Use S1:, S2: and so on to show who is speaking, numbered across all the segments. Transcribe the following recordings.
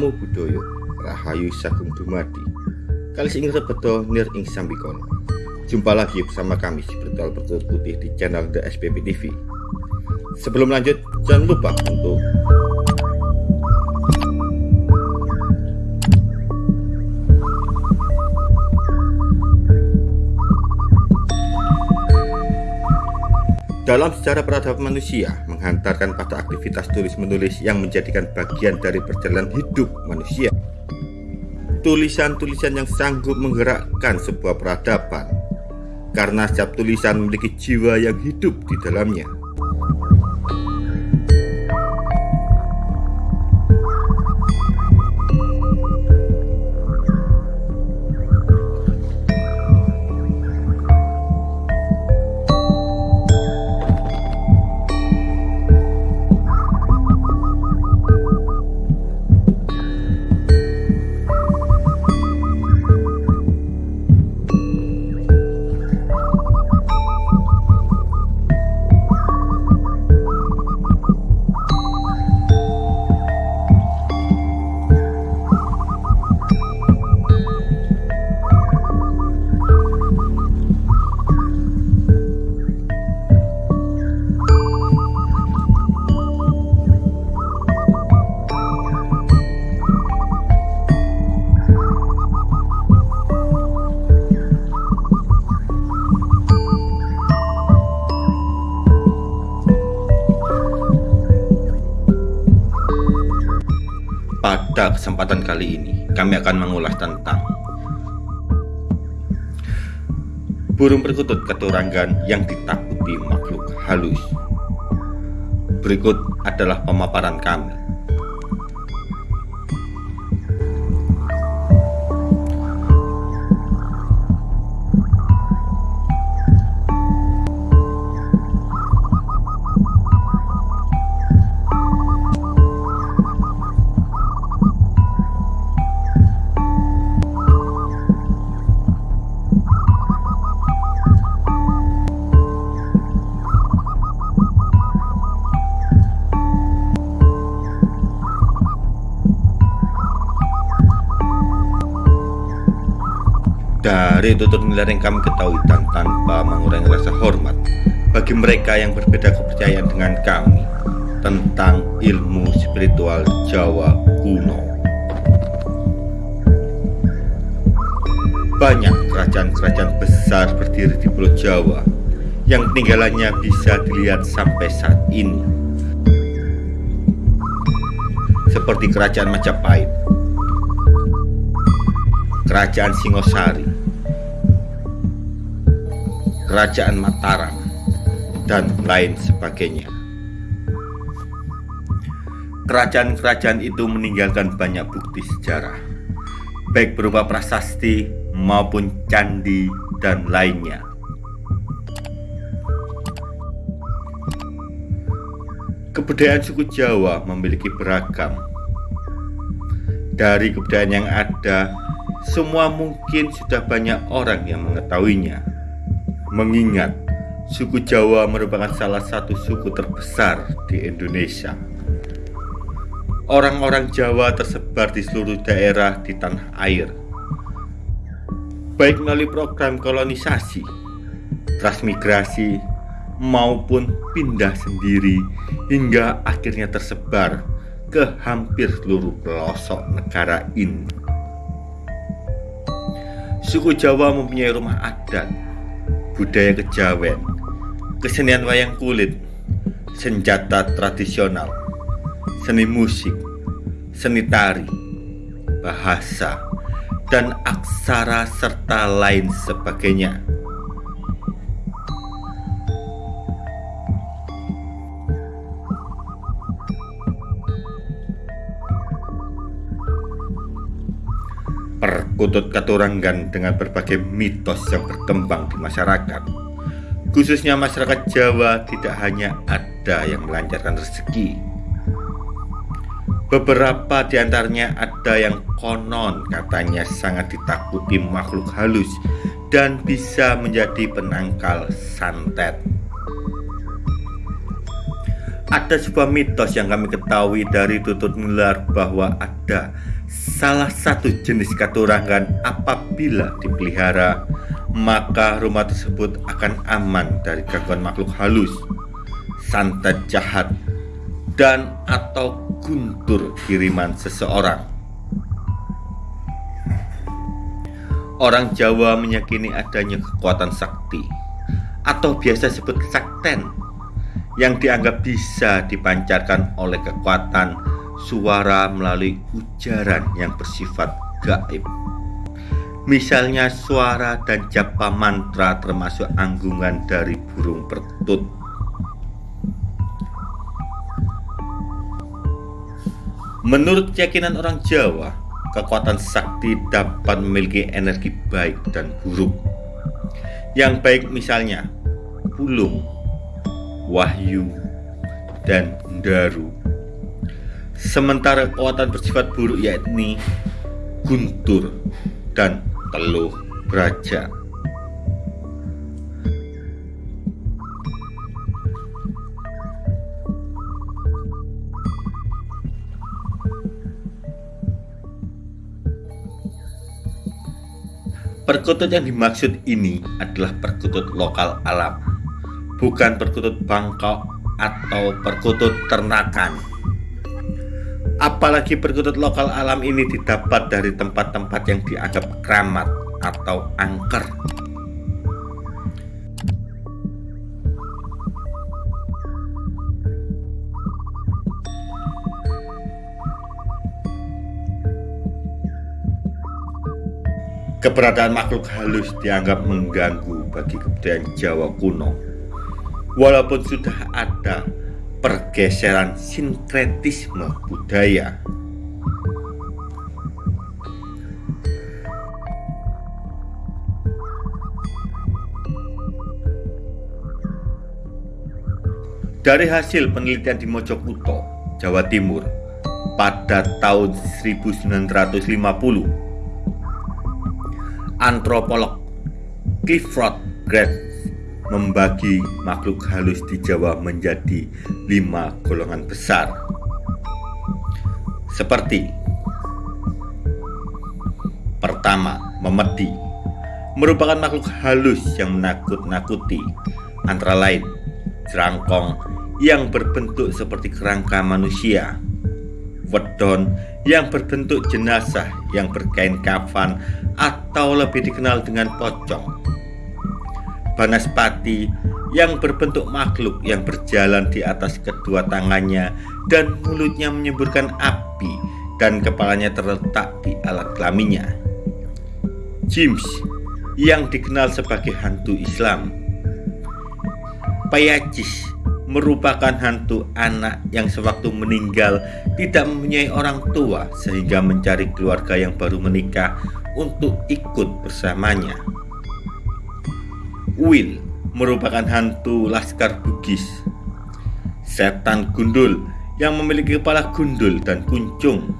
S1: Namo Buddhaya Rahayu Sagung Dumadi. Kali ing rebeto nir ing sambikono Jumpa lagi bersama kami si Bertual Bertulut Putih di channel The SPP TV Sebelum lanjut jangan lupa untuk Dalam sejarah peradaban manusia, menghantarkan pada aktivitas tulis-menulis yang menjadikan bagian dari perjalanan hidup manusia. Tulisan-tulisan yang sanggup menggerakkan sebuah peradaban, karena setiap tulisan memiliki jiwa yang hidup di dalamnya. Pada kesempatan kali ini, kami akan mengulas tentang burung perkutut keturangan yang ditakuti makhluk halus. Berikut adalah pemaparan kami. Dari tutur nilai yang kami ketahui dan tanpa mengurangi rasa hormat bagi mereka yang berbeda kepercayaan dengan kami tentang ilmu spiritual Jawa kuno. Banyak kerajaan-kerajaan besar berdiri di Pulau Jawa yang tinggalannya bisa dilihat sampai saat ini. Seperti kerajaan Majapahit, Kerajaan Singosari, Kerajaan Mataram, dan lain sebagainya. Kerajaan-kerajaan itu meninggalkan banyak bukti sejarah, baik berupa prasasti maupun candi dan lainnya. Kebudayaan suku Jawa memiliki beragam. Dari kebudayaan yang ada, semua mungkin sudah banyak orang yang mengetahuinya. Mengingat suku Jawa merupakan salah satu suku terbesar di Indonesia. Orang-orang Jawa tersebar di seluruh daerah di tanah air. Baik melalui program kolonisasi, transmigrasi, maupun pindah sendiri hingga akhirnya tersebar ke hampir seluruh pelosok negara ini. Suku Jawa mempunyai rumah adat, budaya kejawen, kesenian wayang kulit, senjata tradisional, seni musik, seni tari, bahasa, dan aksara serta lain sebagainya. Perkutut Katurangan dengan berbagai mitos yang berkembang di masyarakat. Khususnya masyarakat Jawa tidak hanya ada yang melancarkan rezeki. Beberapa di antaranya ada yang konon katanya sangat ditakuti makhluk halus dan bisa menjadi penangkal santet. Ada sebuah mitos yang kami ketahui dari tutut nular bahwa ada salah satu jenis katurangan apabila dipelihara maka rumah tersebut akan aman dari gangguan makhluk halus, santet jahat, dan atau guntur kiriman seseorang. Orang Jawa meyakini adanya kekuatan sakti atau biasa disebut sakten yang dianggap bisa dipancarkan oleh kekuatan suara melalui ujaran yang bersifat gaib. Misalnya suara dan japa mantra termasuk anggungan dari burung pertut. Menurut keyakinan orang Jawa, kekuatan sakti dapat memiliki energi baik dan buruk. Yang baik misalnya pulung, wahyu, dan daru. Sementara kekuatan bersifat buruk yakni guntur dan teluh beraja. Perkutut yang dimaksud ini adalah perkutut lokal alam bukan perkutut Bangkok atau perkutut ternakan. Apalagi perkutut lokal alam ini didapat dari tempat-tempat yang dianggap keramat atau angker. Keberadaan makhluk halus dianggap mengganggu bagi kebudayaan Jawa kuno walaupun sudah ada pergeseran sinkretisme budaya. Dari hasil penelitian di Mojokerto, Jawa Timur pada tahun 1950, antropolog Clifford Grant membagi makhluk halus di Jawa menjadi lima golongan besar. Seperti pertama memedi merupakan makhluk halus yang menakut-nakuti. Antara lain jerangkong yang berbentuk seperti kerangka manusia wedon yang berbentuk jenazah yang berkain kafan atau lebih dikenal dengan pocong Banaspati yang berbentuk makhluk yang berjalan di atas kedua tangannya dan mulutnya menyemburkan api dan kepalanya terletak di alat kelaminnya. James yang dikenal sebagai hantu Islam. Payacis merupakan hantu anak yang sewaktu meninggal tidak mempunyai orang tua sehingga mencari keluarga yang baru menikah untuk ikut bersamanya. Will merupakan hantu laskar Bugis. Setan gundul yang memiliki kepala gundul dan kuncung.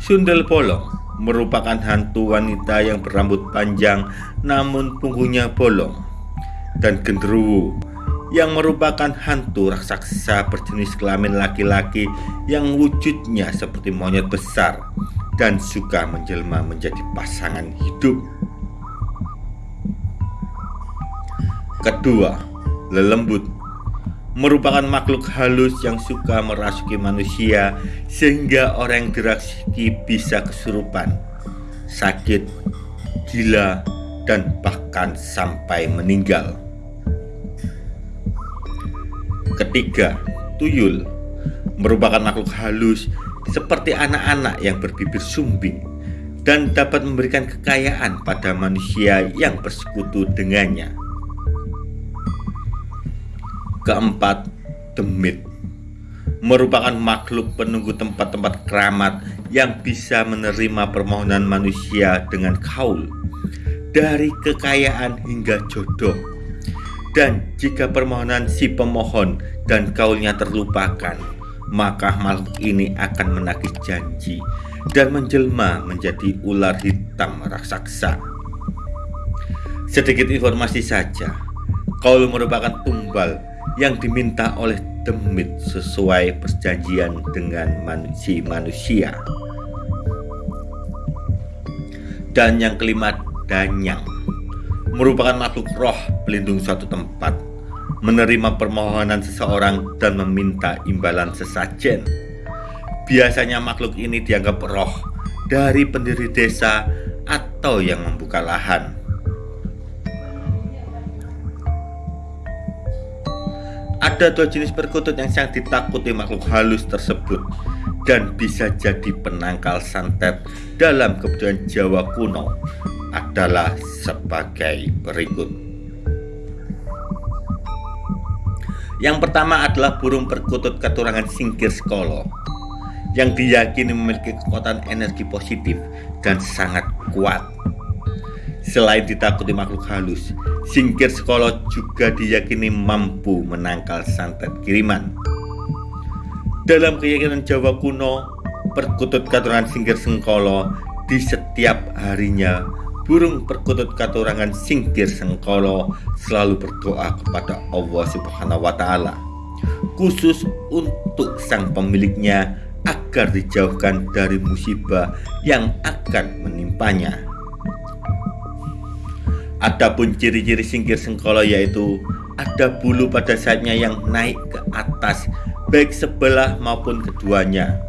S1: Sundel bolong merupakan hantu wanita yang berambut panjang namun punggungnya bolong. Dan genderuwo yang merupakan hantu raksasa berjenis kelamin laki-laki yang wujudnya seperti monyet besar dan suka menjelma menjadi pasangan hidup. Kedua, lelembut merupakan makhluk halus yang suka merasuki manusia sehingga orang yang dirasuki bisa kesurupan, sakit, gila, dan bahkan sampai meninggal. Ketiga, tuyul merupakan makhluk halus seperti anak-anak yang berbibir sumbing dan dapat memberikan kekayaan pada manusia yang bersekutu dengannya. Keempat, demit merupakan makhluk penunggu tempat-tempat keramat yang bisa menerima permohonan manusia dengan kaul dari kekayaan hingga jodoh. Dan jika permohonan si pemohon dan kaulnya terlupakan, maka makhluk ini akan menagih janji dan menjelma menjadi ular hitam raksasa. Sedikit informasi saja, kaul merupakan tumbal yang diminta oleh demit sesuai perjanjian dengan manusia manusia. Dan yang kelima, danyang merupakan makhluk roh pelindung suatu tempat, menerima permohonan seseorang dan meminta imbalan sesajen. Biasanya makhluk ini dianggap roh dari pendiri desa atau yang membuka lahan. Ada dua jenis perkutut yang sangat ditakuti makhluk halus tersebut dan bisa jadi penangkal santet dalam kebudayaan Jawa kuno adalah sebagai berikut. Yang pertama adalah burung perkutut keturangan singkir skolo yang diyakini memiliki kekuatan energi positif dan sangat kuat Selain ditakuti makhluk halus, singkir sekolo juga diyakini mampu menangkal santet kiriman. Dalam keyakinan Jawa kuno, perkutut katurangan singkir sengkolo di setiap harinya burung perkutut katurangan singkir sengkolo selalu berdoa kepada Allah Subhanahu wa taala khusus untuk sang pemiliknya agar dijauhkan dari musibah yang akan menimpanya. Adapun ciri-ciri singkir sengkolo yaitu ada bulu pada sayapnya yang naik ke atas baik sebelah maupun keduanya.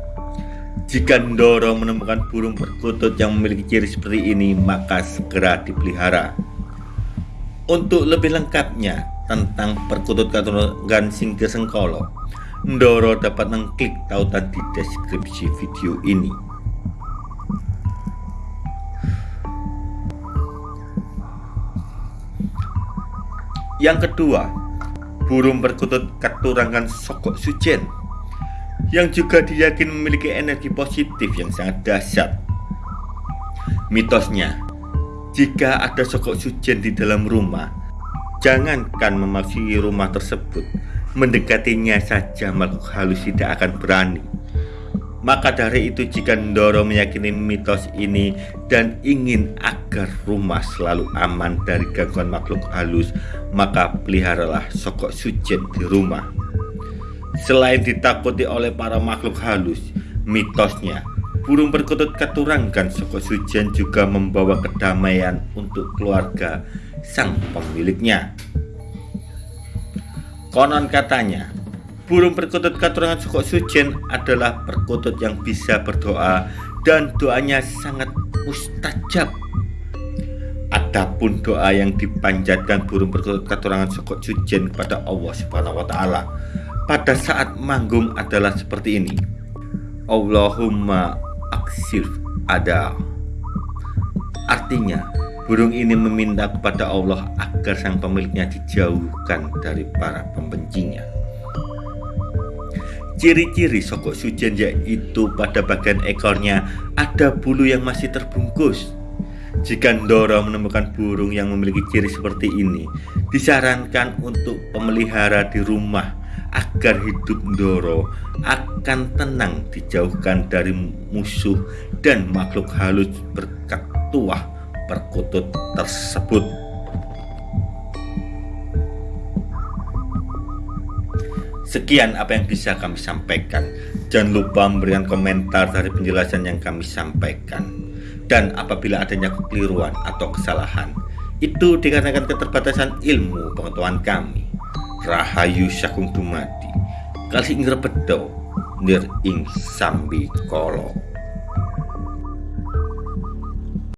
S1: Jika Ndoro menemukan burung perkutut yang memiliki ciri seperti ini, maka segera dipelihara. Untuk lebih lengkapnya tentang perkutut katurangan singkir sengkolo, Ndoro dapat mengklik tautan di deskripsi video ini. Yang kedua, burung perkutut keturangan sokok sujen yang juga diyakini memiliki energi positif yang sangat dahsyat. Mitosnya, jika ada sokok sujen di dalam rumah, jangankan memasuki rumah tersebut, mendekatinya saja makhluk halus tidak akan berani. Maka dari itu jika Ndoro meyakini mitos ini dan ingin agar rumah selalu aman dari gangguan makhluk halus, maka peliharalah sokok sujen di rumah. Selain ditakuti oleh para makhluk halus, mitosnya burung perkutut keturangan sokok sujen juga membawa kedamaian untuk keluarga sang pemiliknya. Konon katanya, Burung perkutut katurangan suku sujen adalah perkutut yang bisa berdoa dan doanya sangat mustajab. Adapun doa yang dipanjatkan burung perkutut katurangan suku sujen kepada Allah Subhanahu wa taala pada saat manggung adalah seperti ini. Allahumma aksir ada. Artinya, burung ini meminta kepada Allah agar sang pemiliknya dijauhkan dari para pembencinya. Ciri-ciri sokok sujen yaitu pada bagian ekornya ada bulu yang masih terbungkus. Jika Ndoro menemukan burung yang memiliki ciri seperti ini, disarankan untuk pemelihara di rumah agar hidup Ndoro akan tenang dijauhkan dari musuh dan makhluk halus berkat tuah perkutut tersebut. Sekian apa yang bisa kami sampaikan. Jangan lupa memberikan komentar dari penjelasan yang kami sampaikan. Dan apabila adanya kekeliruan atau kesalahan, itu dikarenakan keterbatasan ilmu pengetahuan kami. Rahayu Syakung Dumadi, Kali Ingra Bedo, Nir Ing Sambi Kolo.